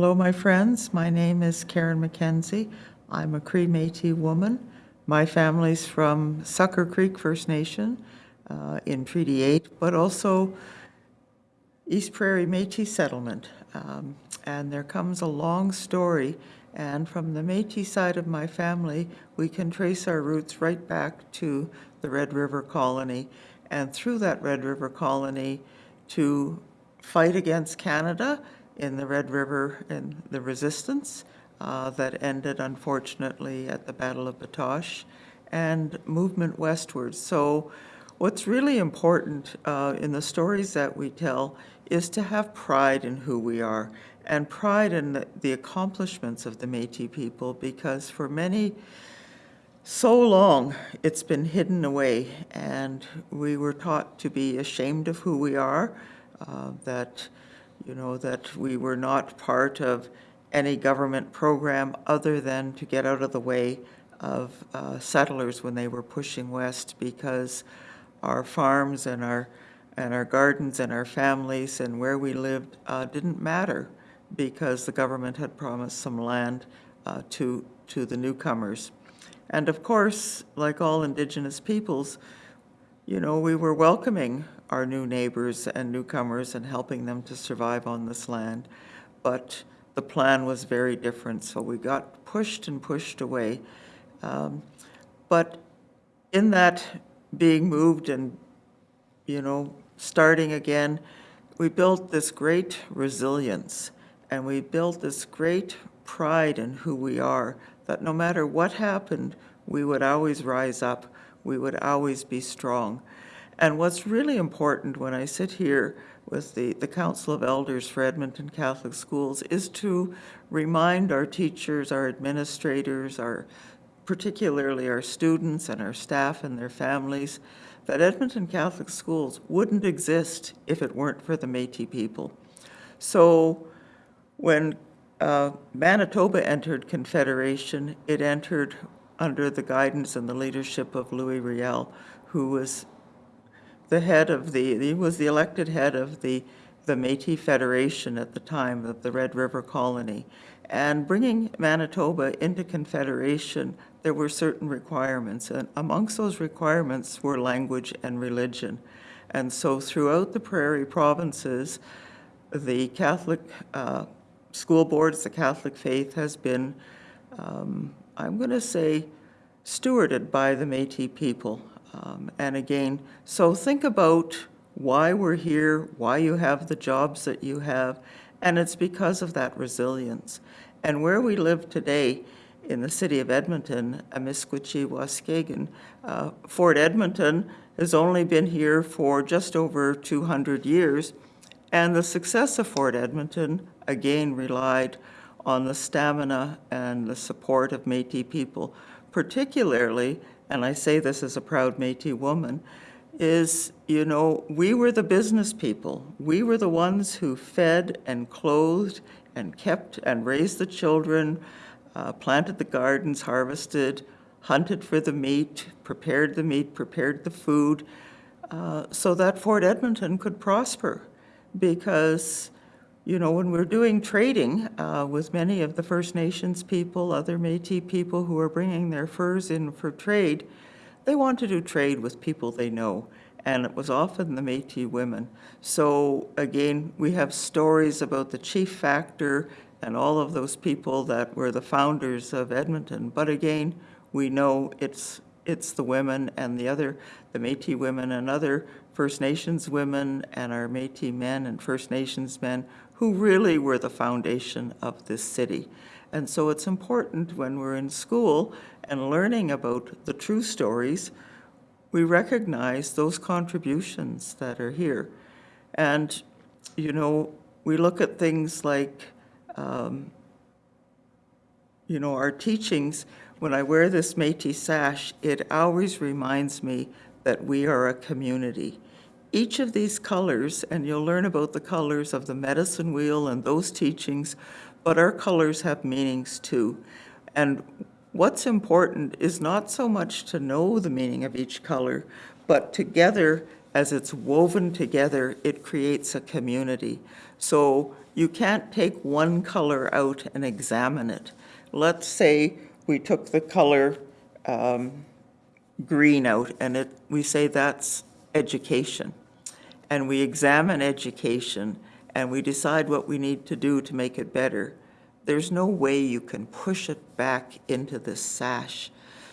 Hello, my friends. My name is Karen McKenzie. I'm a Cree Métis woman. My family's from Sucker Creek First Nation uh, in Treaty 8, but also East Prairie Métis settlement. Um, and there comes a long story. And from the Métis side of my family, we can trace our roots right back to the Red River Colony. And through that Red River Colony to fight against Canada in the Red River and the resistance uh, that ended unfortunately at the Battle of Batoche and movement westwards. So what's really important uh, in the stories that we tell is to have pride in who we are and pride in the, the accomplishments of the Métis people because for many, so long it's been hidden away and we were taught to be ashamed of who we are, uh, that, you know, that we were not part of any government program other than to get out of the way of uh, settlers when they were pushing west because our farms and our and our gardens and our families and where we lived uh, didn't matter because the government had promised some land uh, to to the newcomers. And of course, like all indigenous peoples, you know, we were welcoming our new neighbors and newcomers and helping them to survive on this land. But the plan was very different, so we got pushed and pushed away. Um, but in that being moved and, you know, starting again, we built this great resilience and we built this great pride in who we are, that no matter what happened, we would always rise up, we would always be strong. And what's really important when I sit here with the, the Council of Elders for Edmonton Catholic Schools is to remind our teachers, our administrators, our particularly our students and our staff and their families, that Edmonton Catholic Schools wouldn't exist if it weren't for the Métis people. So when uh, Manitoba entered Confederation, it entered under the guidance and the leadership of Louis Riel, who was the head of the, he was the elected head of the, the Métis Federation at the time of the Red River Colony. And bringing Manitoba into Confederation, there were certain requirements. And amongst those requirements were language and religion. And so throughout the prairie provinces, the Catholic uh, school boards, the Catholic faith has been, um, I'm going to say, stewarded by the Métis people. Um, and again, so think about why we're here, why you have the jobs that you have, and it's because of that resilience. And where we live today in the city of Edmonton, Amiskwaciwâskahikan, uh, Fort Edmonton has only been here for just over 200 years, and the success of Fort Edmonton, again, relied on the stamina and the support of Métis people, particularly, and I say this as a proud Métis woman, is, you know, we were the business people. We were the ones who fed and clothed and kept and raised the children, uh, planted the gardens, harvested, hunted for the meat, prepared the meat, prepared the food, uh, so that Fort Edmonton could prosper. Because, you know, when we're doing trading uh, with many of the First Nations people, other Métis people who are bringing their furs in for trade, they want to do trade with people they know, and it was often the Métis women. So again, we have stories about the chief factor and all of those people that were the founders of Edmonton. But again, we know it's it's the women and the other, the Métis women and other First Nations women and our Métis men and First Nations men who really were the foundation of this city. And so it's important when we're in school and learning about the true stories, we recognize those contributions that are here. And, you know, we look at things like, um, you know, our teachings. When I wear this Métis sash, it always reminds me that we are a community. Each of these colors, and you'll learn about the colors of the medicine wheel and those teachings, but our colors have meanings too. And what's important is not so much to know the meaning of each color, but together, as it's woven together, it creates a community. So you can't take one color out and examine it. Let's say we took the color um, green out and it, we say that's education. And we examine education and we decide what we need to do to make it better. There's no way you can push it back into the sash.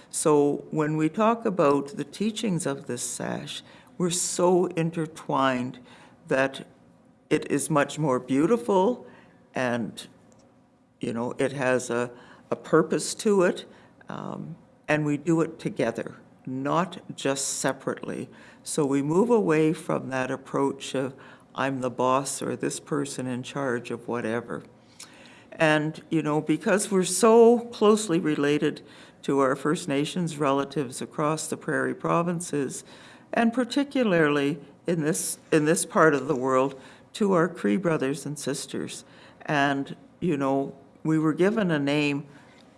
So when we talk about the teachings of this sash, we're so intertwined that it is much more beautiful and, you know, it has a, a purpose to it. Um, and we do it together, not just separately. So we move away from that approach of I'm the boss or this person in charge of whatever. And, you know, because we're so closely related to our First Nations relatives across the prairie provinces, and particularly in this, in this part of the world, to our Cree brothers and sisters. And, you know, we were given a name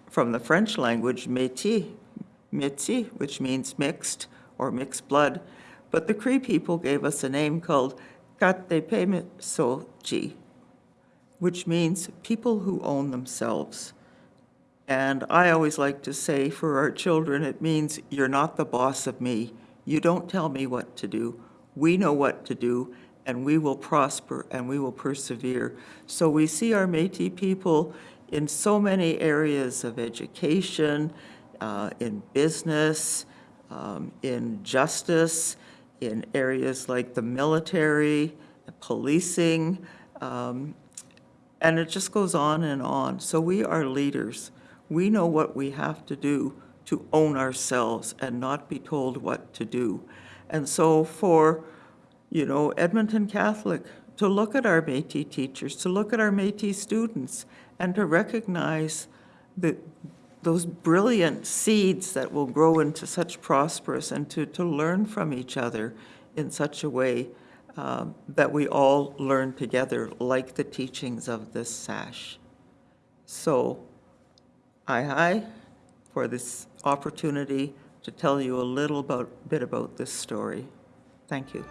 from the French language, métis, métis, which means mixed or mixed blood. But the Cree people gave us a name called Katepemitsoji, which means people who own themselves. And I always like to say for our children, it means you're not the boss of me. You don't tell me what to do. We know what to do, and we will prosper and we will persevere. So we see our Métis people in so many areas of education, uh, in business, um, in justice, in areas like the military, policing, um, and it just goes on and on. So we are leaders. We know what we have to do to own ourselves and not be told what to do. And so for, you know, Edmonton Catholic, to look at our Métis teachers, to look at our Métis students, and to recognize that those brilliant seeds that will grow into such prosperous and to, to learn from each other in such a way um, that we all learn together, like the teachings of this sash. So, I hi for this opportunity to tell you a little about, bit about this story. Thank you.